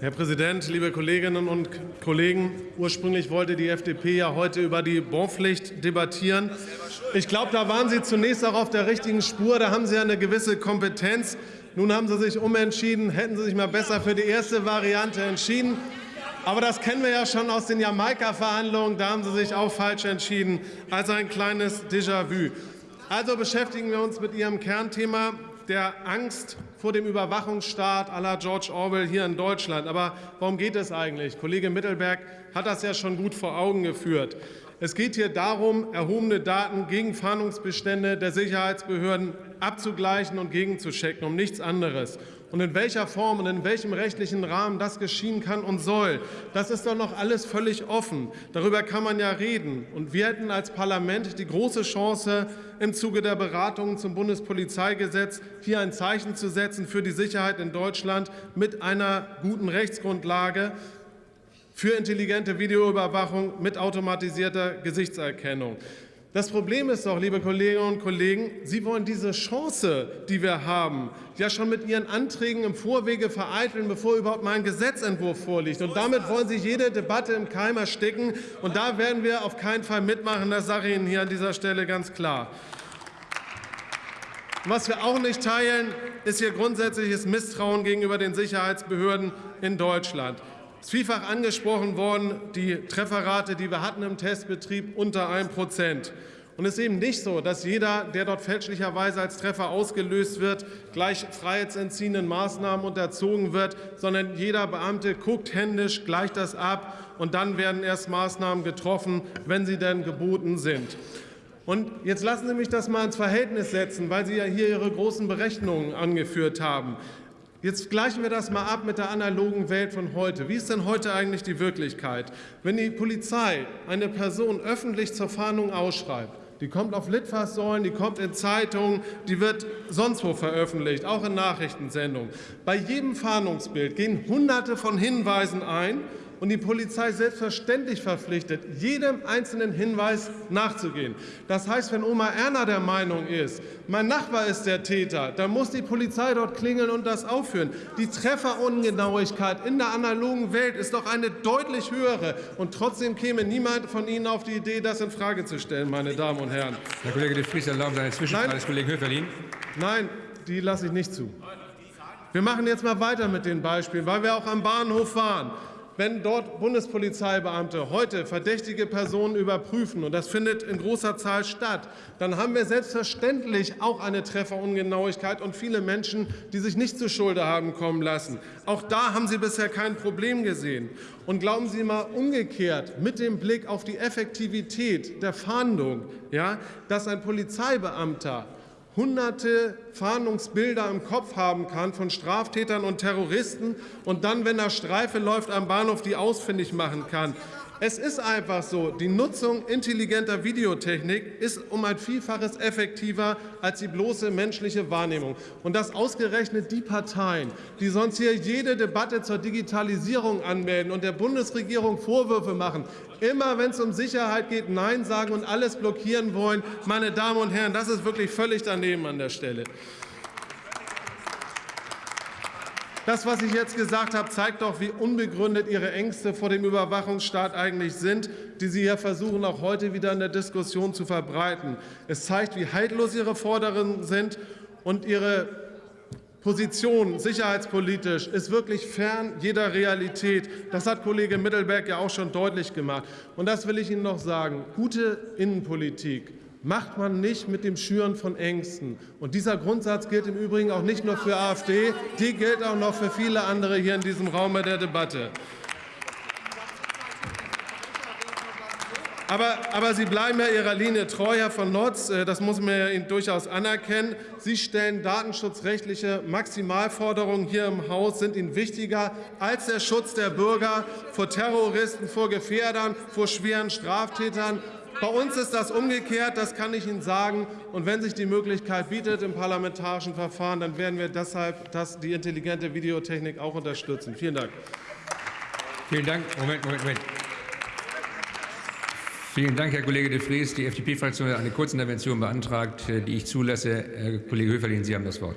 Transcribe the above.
Herr Präsident, liebe Kolleginnen und Kollegen! Ursprünglich wollte die FDP ja heute über die Bonpflicht debattieren. Ich glaube, da waren Sie zunächst auch auf der richtigen Spur. Da haben Sie ja eine gewisse Kompetenz. Nun haben Sie sich umentschieden. Hätten Sie sich mal besser für die erste Variante entschieden. Aber das kennen wir ja schon aus den Jamaika-Verhandlungen. Da haben Sie sich auch falsch entschieden. Also ein kleines Déjà-vu. Also beschäftigen wir uns mit Ihrem Kernthema der Angst vor dem Überwachungsstaat à la George Orwell hier in Deutschland. Aber warum geht es eigentlich? Kollege Mittelberg hat das ja schon gut vor Augen geführt. Es geht hier darum, erhobene Daten gegen Fahndungsbestände der Sicherheitsbehörden abzugleichen und gegenzuchecken, um nichts anderes. Und in welcher Form und in welchem rechtlichen Rahmen das geschehen kann und soll, das ist doch noch alles völlig offen. Darüber kann man ja reden. Und wir hätten als Parlament die große Chance, im Zuge der Beratungen zum Bundespolizeigesetz hier ein Zeichen zu setzen für die Sicherheit in Deutschland mit einer guten Rechtsgrundlage für intelligente Videoüberwachung mit automatisierter Gesichtserkennung. Das Problem ist doch, liebe Kolleginnen und Kollegen, Sie wollen diese Chance, die wir haben, ja schon mit Ihren Anträgen im Vorwege vereiteln, bevor überhaupt mal ein Gesetzentwurf vorliegt. Und damit wollen Sie jede Debatte im Keim ersticken. Und da werden wir auf keinen Fall mitmachen. Das sage ich Ihnen hier an dieser Stelle ganz klar. Was wir auch nicht teilen, ist Ihr grundsätzliches Misstrauen gegenüber den Sicherheitsbehörden in Deutschland. Es ist vielfach angesprochen worden, die Trefferrate, die wir hatten im Testbetrieb, unter 1 Prozent. Und es ist eben nicht so, dass jeder, der dort fälschlicherweise als Treffer ausgelöst wird, gleich freiheitsentziehenden Maßnahmen unterzogen wird, sondern jeder Beamte guckt händisch, gleicht das ab und dann werden erst Maßnahmen getroffen, wenn sie denn geboten sind. Und jetzt lassen Sie mich das mal ins Verhältnis setzen, weil Sie ja hier Ihre großen Berechnungen angeführt haben. Jetzt gleichen wir das mal ab mit der analogen Welt von heute. Wie ist denn heute eigentlich die Wirklichkeit? Wenn die Polizei eine Person öffentlich zur Fahndung ausschreibt, die kommt auf Litfaßsäulen, die kommt in Zeitungen, die wird sonst wo veröffentlicht, auch in Nachrichtensendungen. Bei jedem Fahndungsbild gehen Hunderte von Hinweisen ein und die Polizei selbstverständlich verpflichtet, jedem einzelnen Hinweis nachzugehen. Das heißt, wenn Oma Erna der Meinung ist, mein Nachbar ist der Täter, dann muss die Polizei dort klingeln und das aufführen. Die Trefferungenauigkeit in der analogen Welt ist doch eine deutlich höhere. Und trotzdem käme niemand von Ihnen auf die Idee, das in Frage zu stellen, meine Damen und Herren. Herr Kollege de Vries, erlauben Sie eine Zwischenfrage des Kollegen Höferlin. Nein, die lasse ich nicht zu. Wir machen jetzt mal weiter mit den Beispielen, weil wir auch am Bahnhof waren wenn dort Bundespolizeibeamte heute verdächtige Personen überprüfen, und das findet in großer Zahl statt, dann haben wir selbstverständlich auch eine Trefferungenauigkeit und viele Menschen, die sich nicht zu Schulde haben kommen lassen. Auch da haben Sie bisher kein Problem gesehen. Und glauben Sie mal umgekehrt, mit dem Blick auf die Effektivität der Fahndung, ja, dass ein Polizeibeamter hunderte Fahndungsbilder im Kopf haben kann von Straftätern und Terroristen und dann, wenn er Streife läuft am Bahnhof, die ausfindig machen kann. Es ist einfach so, die Nutzung intelligenter Videotechnik ist um ein Vielfaches effektiver als die bloße menschliche Wahrnehmung. Und dass ausgerechnet die Parteien, die sonst hier jede Debatte zur Digitalisierung anmelden und der Bundesregierung Vorwürfe machen, immer wenn es um Sicherheit geht, Nein sagen und alles blockieren wollen, meine Damen und Herren, das ist wirklich völlig daneben an der Stelle. Das, was ich jetzt gesagt habe, zeigt doch, wie unbegründet Ihre Ängste vor dem Überwachungsstaat eigentlich sind, die Sie ja versuchen, auch heute wieder in der Diskussion zu verbreiten. Es zeigt, wie haltlos Ihre Forderungen sind und Ihre Position sicherheitspolitisch ist wirklich fern jeder Realität. Das hat Kollege Mittelberg ja auch schon deutlich gemacht. Und das will ich Ihnen noch sagen. Gute Innenpolitik macht man nicht mit dem Schüren von Ängsten. Und dieser Grundsatz gilt im Übrigen auch nicht nur für AfD, die gilt auch noch für viele andere hier in diesem Raum der Debatte. Aber, aber, Sie bleiben ja Ihrer Linie treu, Herr von Notz. Äh, das muss man Ihnen durchaus anerkennen. Sie stellen datenschutzrechtliche Maximalforderungen hier im Haus, sind Ihnen wichtiger als der Schutz der Bürger vor Terroristen, vor Gefährdern, vor schweren Straftätern. Bei uns ist das umgekehrt, das kann ich Ihnen sagen. Und wenn sich die Möglichkeit bietet im parlamentarischen Verfahren, dann werden wir deshalb das, die intelligente Videotechnik auch unterstützen. Vielen Dank. Vielen Dank. Moment, Moment, Moment. Vielen Dank, Herr Kollege de Vries. Die FDP-Fraktion hat eine Kurzintervention beantragt, die ich zulasse. Herr Kollege Höferlin, Sie haben das Wort.